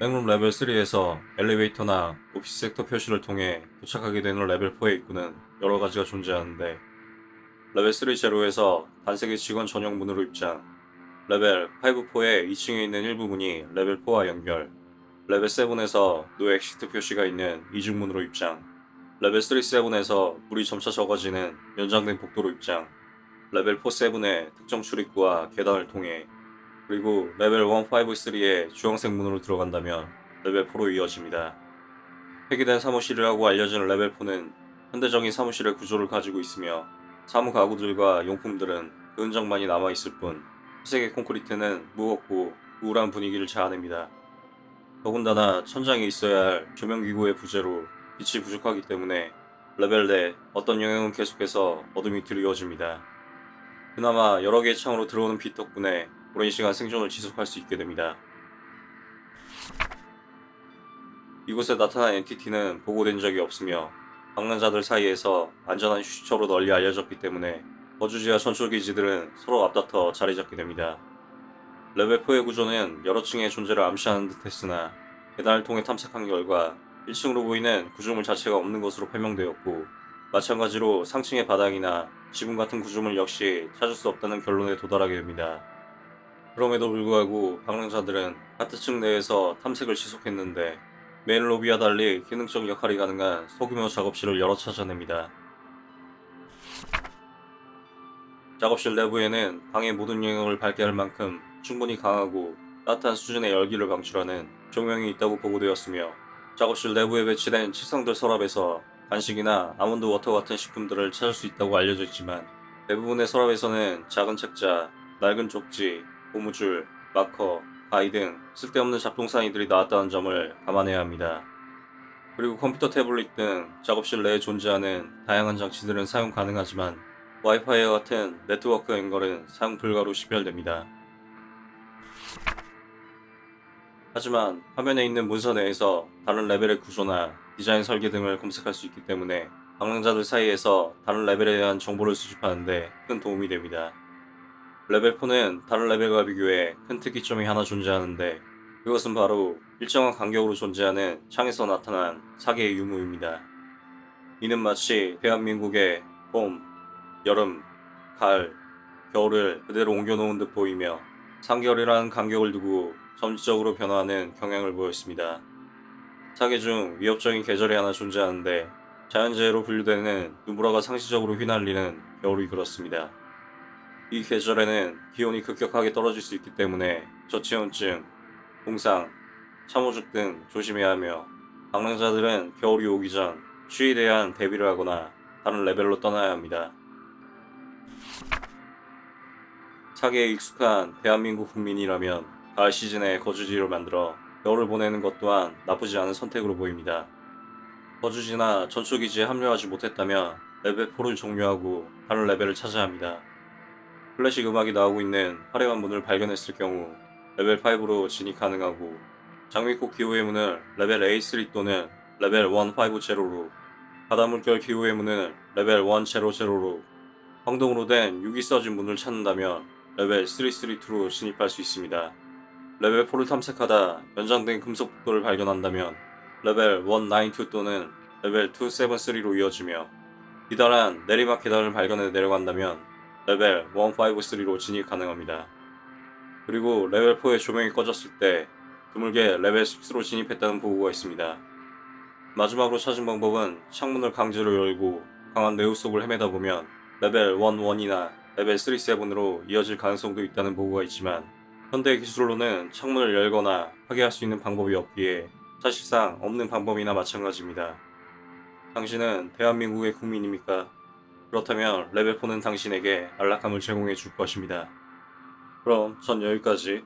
백룸 레벨 3에서 엘리베이터나 office sector 표시를 통해 도착하게 되는 레벨 4의 입구는 여러 가지가 존재하는데 레벨 3 제로에서 단색의 직원 전용 문으로 입장 레벨 5-4의 2층에 있는 일부 문이 레벨 4와 연결 레벨 7에서 no exit 표시가 있는 이중문으로 입장 레벨 3-7에서 물이 점차 적어지는 연장된 복도로 입장 레벨 4-7의 특정 출입구와 계단을 통해 그리고 레벨 153의 주황색 문으로 들어간다면 레벨 4로 이어집니다. 폐기된 사무실이라고 알려진 레벨 4는 현대적인 사무실의 구조를 가지고 있으며 사무 가구들과 용품들은 그 흔적만이 남아있을 뿐 회색의 콘크리트는 무겁고 우울한 분위기를 자아냅니다. 더군다나 천장에 있어야 할 조명기구의 부재로 빛이 부족하기 때문에 레벨 내 어떤 영역은 계속해서 어둠이 드리워집니다. 그나마 여러 개의 창으로 들어오는 빛 덕분에 오랜 시간 생존을 지속할 수 있게 됩니다. 이곳에 나타난 entity는 보고된 적이 없으며 방랑자들 사이에서 안전한 휴식처로 널리 알려졌기 때문에 거주지와 전초기지들은 서로 앞다퉈 자리 잡게 됩니다. 레벨 4의 구조는 여러 층의 존재를 암시하는 듯 했으나 계단을 통해 탐색한 결과 1층으로 보이는 구조물 자체가 없는 것으로 판명되었고 마찬가지로 상층의 바닥이나 지붕 같은 구조물 역시 찾을 수 없다는 결론에 도달하게 됩니다. 그럼에도 불구하고 방랑자들은 같은 층 내에서 탐색을 지속했는데 메인 로비와 달리 기능적 역할이 가능한 소규모 작업실을 여러 찾아냅니다. 작업실 내부에는 방의 모든 영역을 밝게 할 만큼 충분히 강하고 따뜻한 수준의 열기를 방출하는 조명이 있다고 보고되었으며 작업실 내부에 배치된 책상들 서랍에서 간식이나 almond water 같은 식품들을 찾을 수 있다고 알려져 있지만 대부분의 서랍에서는 작은 책자, 낡은 쪽지, 고무줄, 마커, 가위 등 쓸데없는 잡동사니들이 나왔다는 점을 감안해야 합니다. 그리고 컴퓨터 태블릿 등 작업실 내에 존재하는 다양한 장치들은 사용 가능하지만 와이파이와 같은 네트워크 연결은 사용 불가로 식별됩니다. 하지만 화면에 있는 문서 내에서 다른 레벨의 구조나 디자인 설계 등을 검색할 수 있기 때문에 방랑자들 사이에서 다른 레벨에 대한 정보를 수집하는데 큰 도움이 됩니다. 레벨 4는 다른 레벨과 비교해 큰 특이점이 하나 존재하는데 그것은 바로 일정한 간격으로 존재하는 창에서 나타난 사계의 유무입니다. 이는 마치 대한민국의 봄, 여름, 가을, 겨울을 그대로 옮겨놓은 듯 보이며 3개월이라는 간격을 두고 점진적으로 변화하는 경향을 보였습니다. 사계 중 위협적인 계절이 하나 존재하는데 자연재해로 분류되는 누브라가 상시적으로 휘날리는 겨울이 그렇습니다. 이 계절에는 기온이 급격하게 떨어질 수 있기 때문에 저체온증, 공상, 참호죽 등 조심해야 하며 방랑자들은 겨울이 오기 전 추위에 대한 대비를 하거나 다른 레벨로 떠나야 합니다. 사계에 익숙한 대한민국 국민이라면 가을 시즌에 거주지를 만들어 겨울을 보내는 것 또한 나쁘지 않은 선택으로 보입니다. 거주지나 전초기지에 합류하지 못했다면 레벨 4를 종료하고 다른 레벨을 찾아야 합니다. 클래식 음악이 나오고 있는 화려한 문을 발견했을 경우 레벨 5로 진입 가능하고 장미꽃 기호의 문을 레벨 A3 또는 레벨 150로 바다물결 기호의 문을 레벨 100로 황동으로 된 육이 써진 문을 찾는다면 레벨 332로 진입할 수 있습니다. 레벨 4를 탐색하다 연장된 금속 복도를 발견한다면 레벨 192 또는 레벨 273로 이어지며 기다란 내리막 계단을 발견해 내려간다면 레벨 153로 진입 가능합니다. 그리고 레벨 4의 조명이 꺼졌을 때 드물게 레벨 6로 진입했다는 보고가 있습니다. 마지막으로 찾은 방법은 창문을 강제로 열고 강한 뇌우 속을 헤매다 보면 레벨 11이나 레벨 37으로 이어질 가능성도 있다는 보고가 있지만 현대 기술로는 창문을 열거나 파괴할 수 있는 방법이 없기에 사실상 없는 방법이나 마찬가지입니다. 당신은 대한민국의 국민입니까? 그렇다면 레벨 4는 당신에게 안락함을 제공해 줄 것입니다. 그럼 전 여기까지